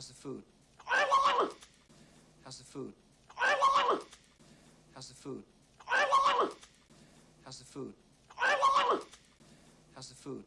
How's the food? How's the food? How's the food? How's the food? How's the food?